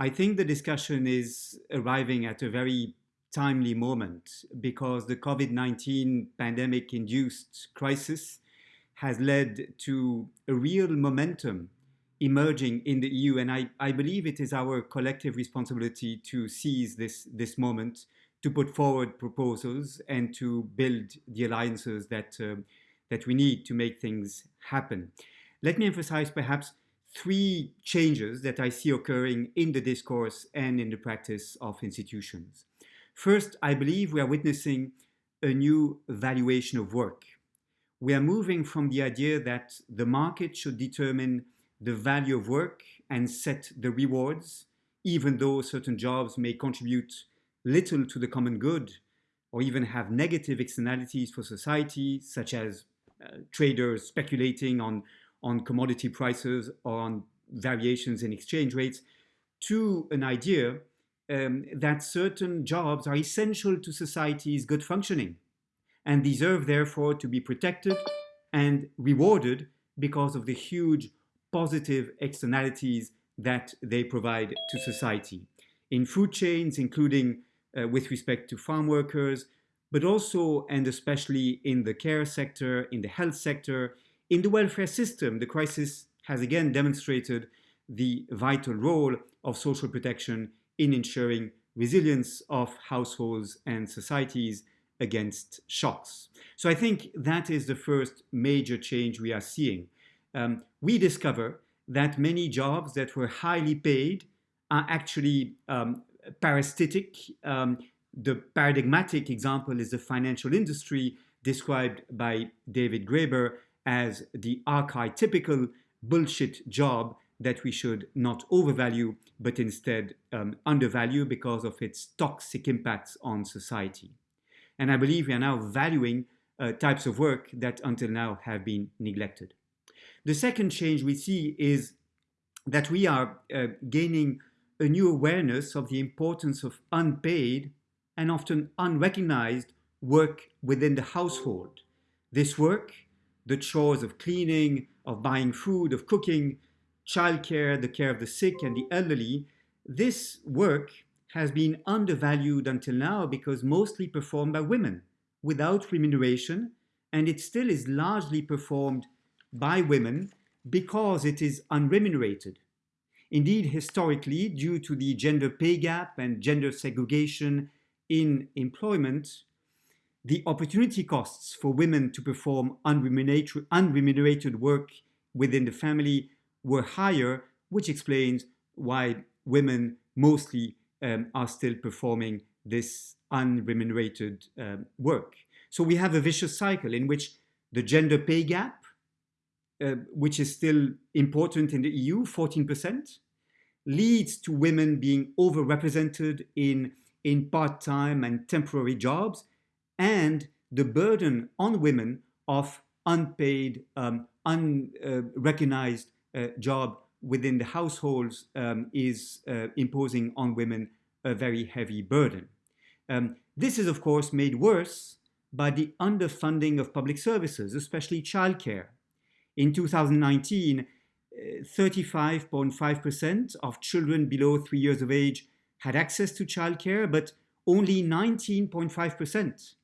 I think the discussion is arriving at a very timely moment because the COVID-19 pandemic induced crisis has led to a real momentum emerging in the EU. And I, I believe it is our collective responsibility to seize this, this moment, to put forward proposals and to build the alliances that, uh, that we need to make things happen. Let me emphasize perhaps three changes that I see occurring in the discourse and in the practice of institutions. First, I believe we are witnessing a new valuation of work. We are moving from the idea that the market should determine the value of work and set the rewards, even though certain jobs may contribute little to the common good or even have negative externalities for society, such as uh, traders speculating on, on commodity prices or on variations in exchange rates, to an idea um, that certain jobs are essential to society's good functioning and deserve therefore to be protected and rewarded because of the huge positive externalities that they provide to society. In food chains, including uh, with respect to farm workers, but also and especially in the care sector, in the health sector, in the welfare system, the crisis has again demonstrated the vital role of social protection in ensuring resilience of households and societies against shocks. So I think that is the first major change we are seeing um, we discover that many jobs that were highly paid are actually um, parasitic. Um, the paradigmatic example is the financial industry described by David Graeber as the archetypical bullshit job that we should not overvalue, but instead um, undervalue because of its toxic impacts on society. And I believe we are now valuing uh, types of work that until now have been neglected. The second change we see is that we are uh, gaining a new awareness of the importance of unpaid and often unrecognized work within the household. This work, the chores of cleaning, of buying food, of cooking, childcare, the care of the sick and the elderly, this work has been undervalued until now because mostly performed by women without remuneration, and it still is largely performed by women because it is unremunerated. Indeed, historically, due to the gender pay gap and gender segregation in employment, the opportunity costs for women to perform unremunerated, work within the family were higher, which explains why women mostly um, are still performing this unremunerated um, work. So we have a vicious cycle in which the gender pay gap uh, which is still important in the EU, 14%, leads to women being overrepresented in, in part-time and temporary jobs, and the burden on women of unpaid, um, unrecognized uh, job within the households um, is uh, imposing on women a very heavy burden. Um, this is, of course, made worse by the underfunding of public services, especially childcare. In 2019, 35.5% uh, of children below three years of age had access to childcare, but only 19.5%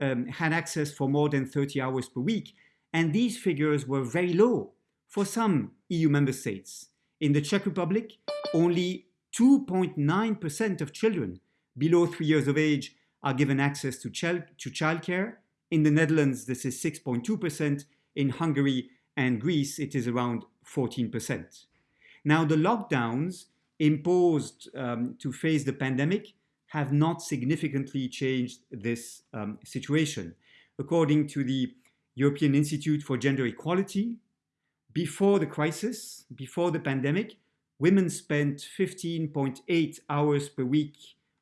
um, had access for more than 30 hours per week. And these figures were very low for some EU member states. In the Czech Republic, only 2.9% of children below three years of age are given access to, child to childcare. In the Netherlands, this is 6.2%. In Hungary, and Greece, it is around 14%. Now, the lockdowns imposed um, to face the pandemic have not significantly changed this um, situation. According to the European Institute for Gender Equality, before the crisis, before the pandemic, women spent 15.8 hours per week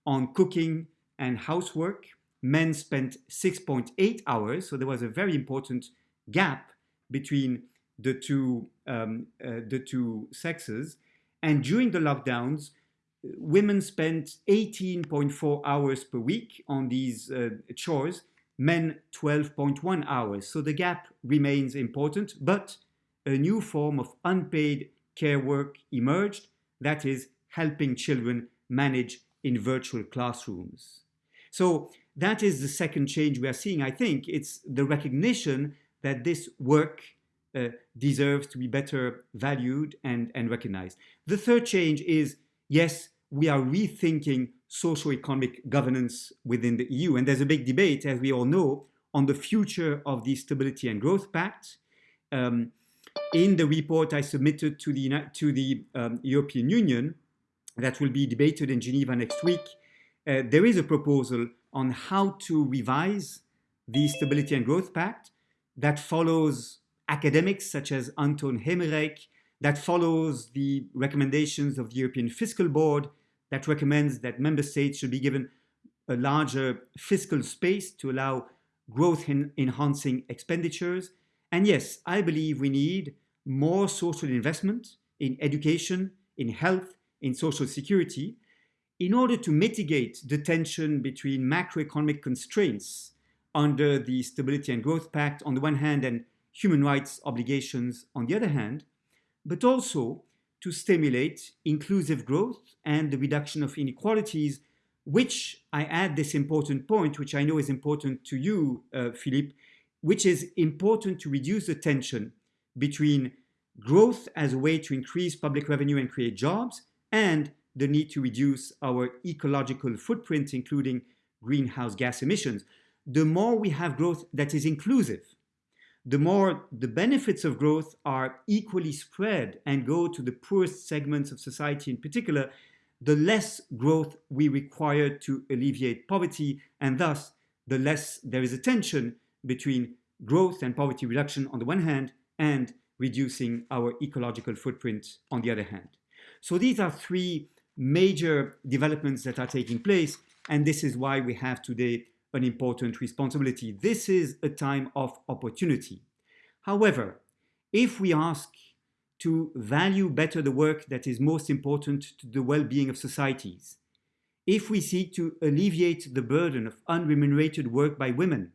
on cooking and housework. Men spent 6.8 hours, so there was a very important gap between the two, um, uh, the two sexes. And during the lockdowns, women spent 18.4 hours per week on these uh, chores, men 12.1 hours. So the gap remains important, but a new form of unpaid care work emerged, that is helping children manage in virtual classrooms. So that is the second change we are seeing. I think it's the recognition that this work uh, deserves to be better valued and, and recognized. The third change is, yes, we are rethinking socio-economic governance within the EU. And there's a big debate, as we all know, on the future of the Stability and Growth Pact. Um, in the report I submitted to the, to the um, European Union that will be debated in Geneva next week, uh, there is a proposal on how to revise the Stability and Growth Pact that follows academics such as Anton Hemerijck, that follows the recommendations of the European Fiscal Board, that recommends that member states should be given a larger fiscal space to allow growth in enhancing expenditures. And yes, I believe we need more social investment in education, in health, in social security, in order to mitigate the tension between macroeconomic constraints under the Stability and Growth Pact on the one hand and human rights obligations on the other hand, but also to stimulate inclusive growth and the reduction of inequalities, which I add this important point, which I know is important to you, uh, Philippe, which is important to reduce the tension between growth as a way to increase public revenue and create jobs and the need to reduce our ecological footprint, including greenhouse gas emissions. The more we have growth that is inclusive, the more the benefits of growth are equally spread and go to the poorest segments of society in particular, the less growth we require to alleviate poverty, and thus the less there is a tension between growth and poverty reduction on the one hand and reducing our ecological footprint on the other hand. So these are three major developments that are taking place, and this is why we have today an important responsibility. This is a time of opportunity. However, if we ask to value better the work that is most important to the well-being of societies, if we seek to alleviate the burden of unremunerated work by women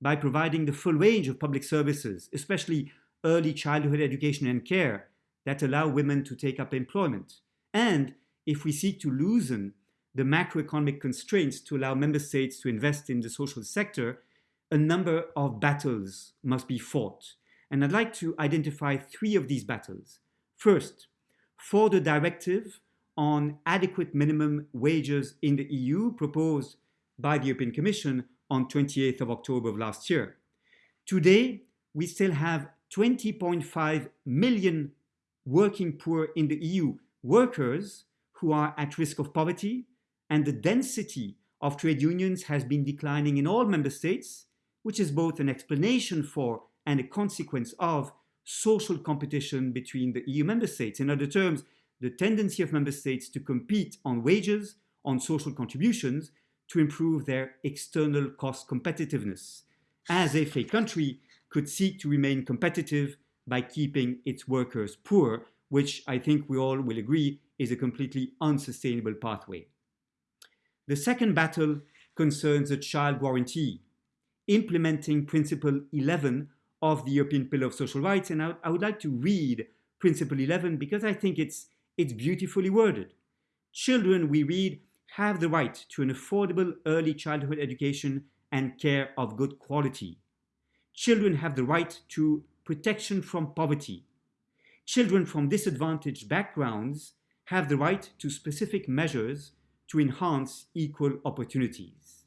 by providing the full range of public services, especially early childhood education and care that allow women to take up employment. And if we seek to loosen the macroeconomic constraints to allow member states to invest in the social sector, a number of battles must be fought. And I'd like to identify three of these battles. First, for the directive on adequate minimum wages in the EU proposed by the European Commission on 28th of October of last year. Today, we still have 20.5 million working poor in the EU, workers who are at risk of poverty, and the density of trade unions has been declining in all member states, which is both an explanation for and a consequence of social competition between the EU member states. In other terms, the tendency of member states to compete on wages, on social contributions, to improve their external cost competitiveness, as if a country could seek to remain competitive by keeping its workers poor, which I think we all will agree is a completely unsustainable pathway. The second battle concerns the child guarantee, implementing Principle 11 of the European Pillar of Social Rights. And I, I would like to read Principle 11 because I think it's, it's beautifully worded. Children, we read, have the right to an affordable early childhood education and care of good quality children have the right to protection from poverty. Children from disadvantaged backgrounds have the right to specific measures to enhance equal opportunities.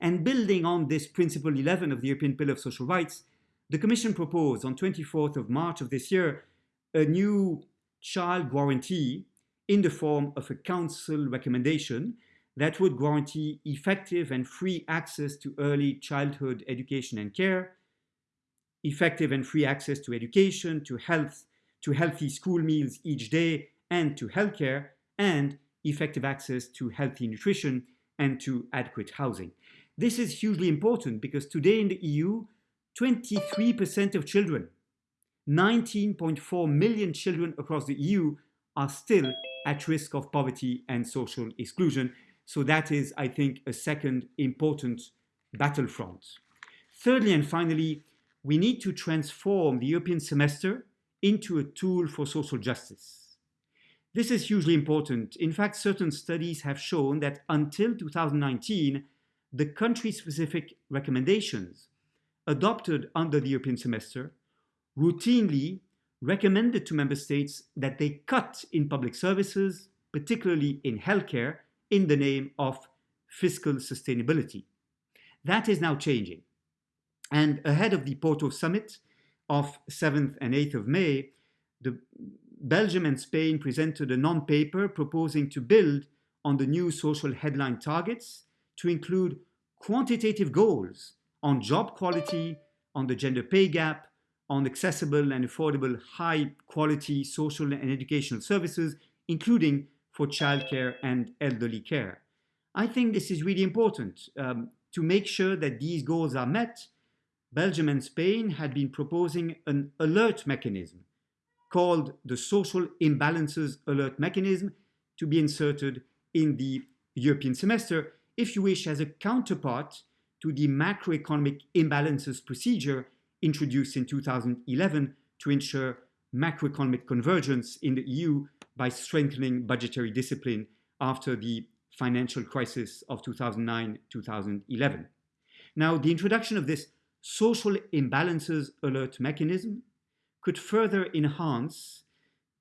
And building on this Principle 11 of the European Pillar of Social Rights, the Commission proposed on 24th of March of this year a new child guarantee in the form of a council recommendation that would guarantee effective and free access to early childhood education and care, effective and free access to education, to health, to healthy school meals each day, and to healthcare, and effective access to healthy nutrition and to adequate housing. This is hugely important because today in the EU, 23% of children, 19.4 million children across the EU are still at risk of poverty and social exclusion. So that is, I think, a second important battlefront. Thirdly and finally, we need to transform the European semester into a tool for social justice. This is hugely important. In fact, certain studies have shown that until 2019, the country-specific recommendations adopted under the European semester routinely recommended to member states that they cut in public services, particularly in healthcare, in the name of fiscal sustainability. That is now changing. And ahead of the Porto summit of 7th and 8th of May, the Belgium and Spain presented a non-paper proposing to build on the new social headline targets to include quantitative goals on job quality, on the gender pay gap, on accessible and affordable high quality social and educational services, including for childcare and elderly care. I think this is really important. Um, to make sure that these goals are met, Belgium and Spain had been proposing an alert mechanism called the Social Imbalances Alert Mechanism to be inserted in the European semester, if you wish, as a counterpart to the macroeconomic imbalances procedure introduced in 2011 to ensure macroeconomic convergence in the EU by strengthening budgetary discipline after the financial crisis of 2009-2011. Now, the introduction of this social imbalances alert mechanism could further enhance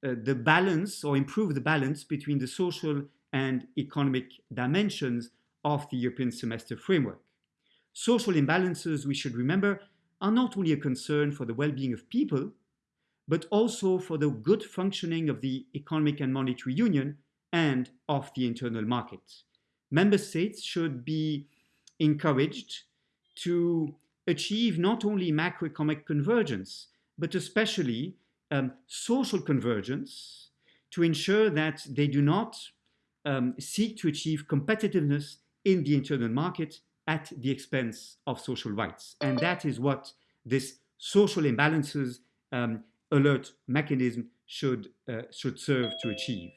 uh, the balance or improve the balance between the social and economic dimensions of the European semester framework. Social imbalances, we should remember, are not only a concern for the well-being of people, but also for the good functioning of the economic and monetary union and of the internal market. Member states should be encouraged to achieve not only macroeconomic convergence, but especially um, social convergence to ensure that they do not um, seek to achieve competitiveness in the internal market at the expense of social rights. And that is what this social imbalances um, alert mechanism should, uh, should serve to achieve.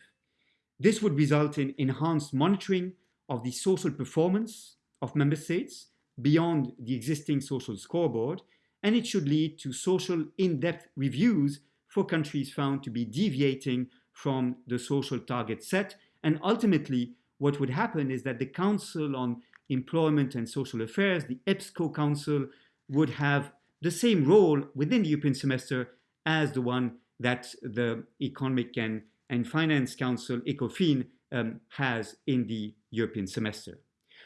This would result in enhanced monitoring of the social performance of member states beyond the existing social scoreboard, and it should lead to social in-depth reviews for countries found to be deviating from the social target set. And ultimately, what would happen is that the Council on Employment and Social Affairs, the EPSCO Council, would have the same role within the European semester as the one that the Economic and, and Finance Council, ECOFIN, um, has in the European semester.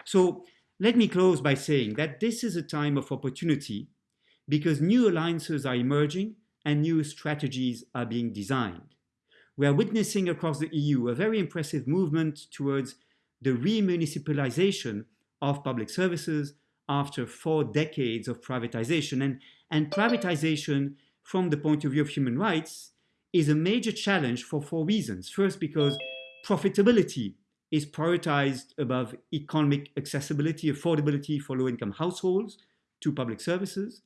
So let me close by saying that this is a time of opportunity because new alliances are emerging and new strategies are being designed. We are witnessing across the EU a very impressive movement towards the remunicipalization of public services after four decades of privatization. And, and privatization from the point of view of human rights is a major challenge for four reasons. First, because profitability is prioritized above economic accessibility, affordability for low-income households to public services.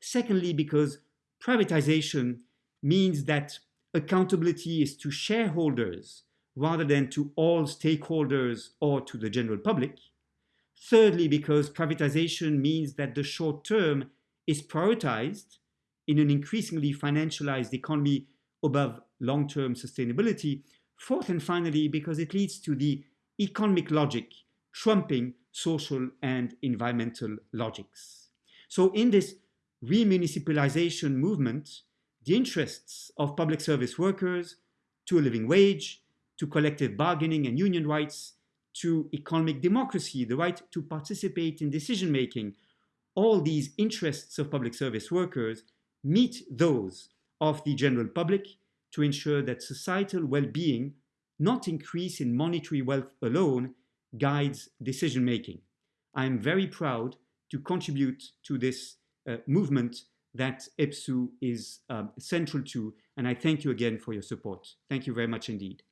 Secondly, because privatization means that accountability is to shareholders rather than to all stakeholders or to the general public. Thirdly, because privatization means that the short term is prioritized in an increasingly financialized economy above long-term sustainability. Fourth and finally, because it leads to the economic logic trumping social and environmental logics. So in this remunicipalization movement, the interests of public service workers to a living wage, to collective bargaining and union rights, to economic democracy, the right to participate in decision-making, all these interests of public service workers meet those of the general public to ensure that societal well-being, not increase in monetary wealth alone, guides decision-making. I am very proud to contribute to this movement that EPSU is um, central to, and I thank you again for your support. Thank you very much indeed.